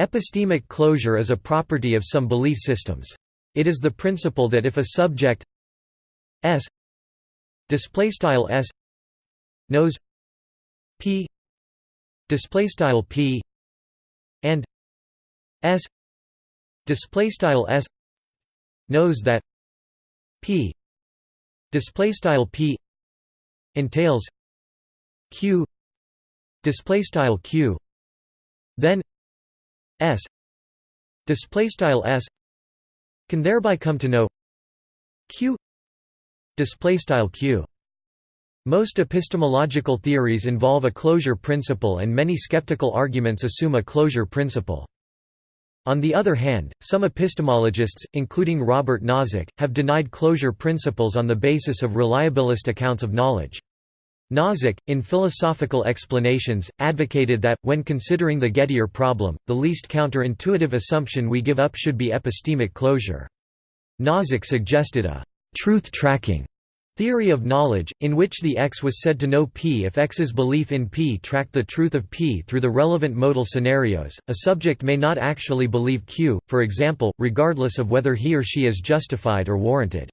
Epistemic closure is a property of some belief systems. It is the principle that if a subject s s knows p p and s s knows that p p entails q q then s displaystyle s can thereby come to know q displaystyle q most epistemological theories involve a closure principle and many skeptical arguments assume a closure principle. On the other hand, some epistemologists, including Robert Nozick, have denied closure principles on the basis of reliabilist accounts of knowledge. Nozick, in Philosophical Explanations, advocated that, when considering the Gettier problem, the least counterintuitive assumption we give up should be epistemic closure. Nozick suggested a «truth-tracking» theory of knowledge, in which the X was said to know P if X's belief in P tracked the truth of P through the relevant modal scenarios. A subject may not actually believe Q, for example, regardless of whether he or she is justified or warranted.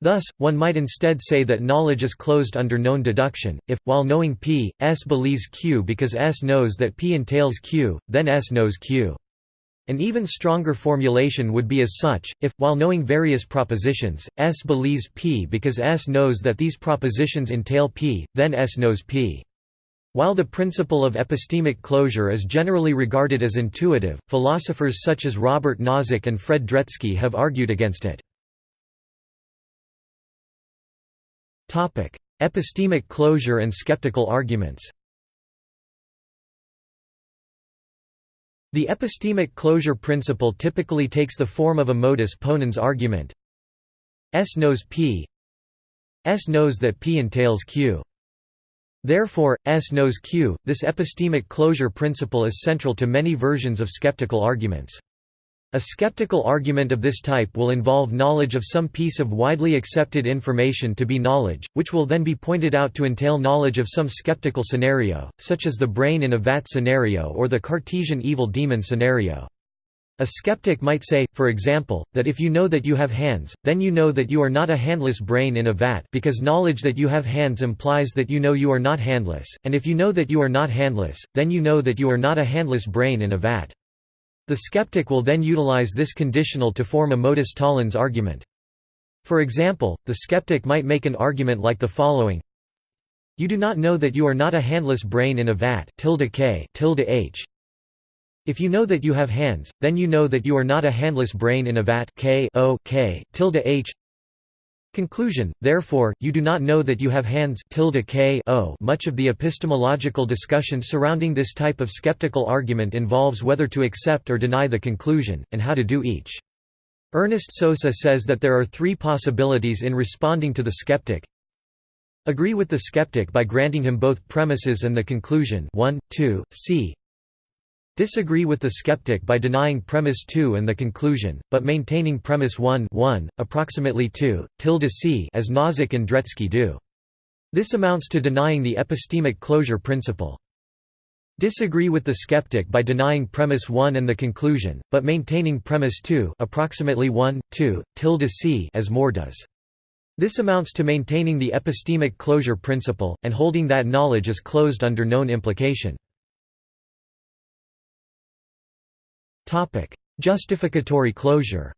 Thus, one might instead say that knowledge is closed under known deduction, if, while knowing P, S believes Q because S knows that P entails Q, then S knows Q. An even stronger formulation would be as such, if, while knowing various propositions, S believes P because S knows that these propositions entail P, then S knows P. While the principle of epistemic closure is generally regarded as intuitive, philosophers such as Robert Nozick and Fred Dretske have argued against it. Epistemic closure and skeptical arguments The epistemic closure principle typically takes the form of a modus ponens argument S knows P S knows that P entails Q. Therefore, S knows Q. This epistemic closure principle is central to many versions of skeptical arguments. A skeptical argument of this type will involve knowledge of some piece of widely accepted information to be knowledge, which will then be pointed out to entail knowledge of some skeptical scenario, such as the brain in a vat scenario or the Cartesian evil demon scenario. A skeptic might say, for example, that if you know that you have hands, then you know that you are not a handless brain in a vat because knowledge that you have hands implies that you know you are not handless, and if you know that you are not handless, then you know that you are not a handless brain in a vat. The skeptic will then utilize this conditional to form a modus tollens argument. For example, the skeptic might make an argument like the following You do not know that you are not a handless brain in a vat tilde k tilde h. If you know that you have hands, then you know that you are not a handless brain in a vat k o k tilde h. Conclusion, therefore, you do not know that you have hands k o. Much of the epistemological discussion surrounding this type of skeptical argument involves whether to accept or deny the conclusion, and how to do each. Ernest Sosa says that there are three possibilities in responding to the skeptic. Agree with the skeptic by granting him both premises and the conclusion 1, 2, c. Disagree with the skeptic by denying premise 2 and the conclusion, but maintaining premise 1 1, approximately 2, tilde c as Nozick and Dretske do. This amounts to denying the epistemic closure principle. Disagree with the skeptic by denying premise 1 and the conclusion, but maintaining premise 2 approximately 1, 2, tilde c as Moore does. This amounts to maintaining the epistemic closure principle, and holding that knowledge is closed under known implication. Justificatory closure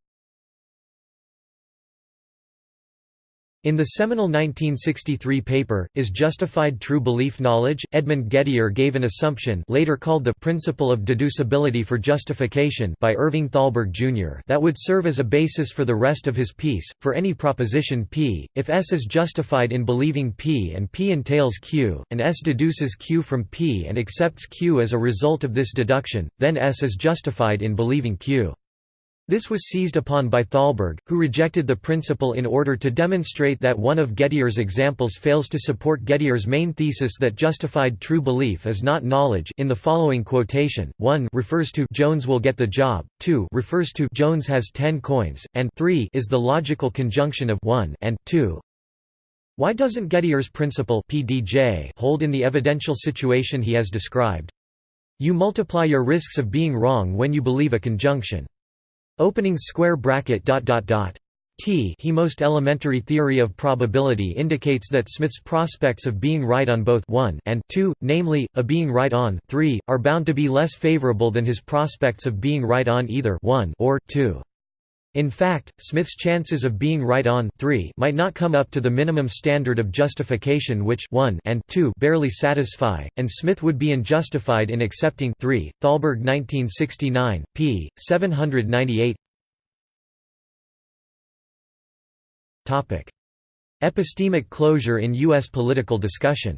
In the seminal 1963 paper, Is Justified True Belief Knowledge?, Edmund Gettier gave an assumption later called the principle of deducibility for justification by Irving Thalberg, Jr. that would serve as a basis for the rest of his piece. For any proposition P, if S is justified in believing P and P entails Q, and S deduces Q from P and accepts Q as a result of this deduction, then S is justified in believing Q. This was seized upon by Thalberg, who rejected the principle in order to demonstrate that one of Gettier's examples fails to support Gettier's main thesis that justified true belief is not knowledge in the following quotation, 1 refers to Jones will get the job, 2 refers to Jones has 10 coins, and 3 is the logical conjunction of 1 and 2. Why doesn't Gettier's principle PDJ hold in the evidential situation he has described? You multiply your risks of being wrong when you believe a conjunction. Opening square bracket dot dot dot. T he most elementary theory of probability indicates that Smith's prospects of being right on both 1 and 2, namely, a being right on 3, are bound to be less favorable than his prospects of being right on either 1 or 2. In fact, Smith's chances of being right on 3 might not come up to the minimum standard of justification which 1 and 2 barely satisfy, and Smith would be unjustified in accepting 3. Thalberg 1969, p. 798 Epistemic closure in U.S. political discussion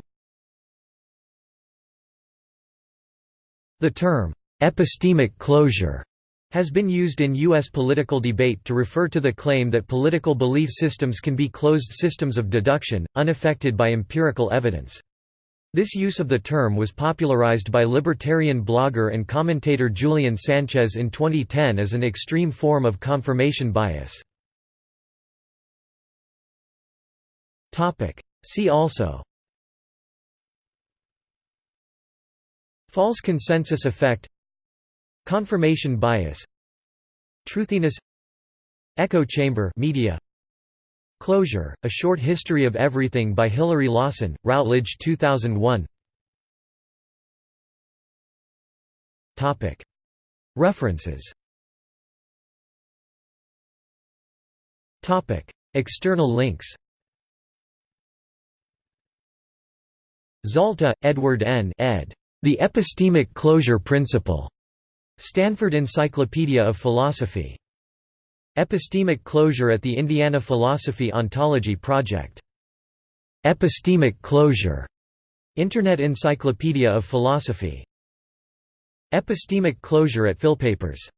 The term, "'epistemic closure' has been used in U.S. political debate to refer to the claim that political belief systems can be closed systems of deduction, unaffected by empirical evidence. This use of the term was popularized by libertarian blogger and commentator Julian Sanchez in 2010 as an extreme form of confirmation bias. See also False consensus effect Confirmation bias Truthiness Echo chamber media Closure, A Short History of Everything by Hilary Lawson, Routledge 2001 References External links Zalta, Edward N. ed. The Epistemic Closure Principle. Stanford Encyclopedia of Philosophy. Epistemic Closure at the Indiana Philosophy Ontology Project. Epistemic Closure. Internet Encyclopedia of Philosophy. Epistemic Closure at Philpapers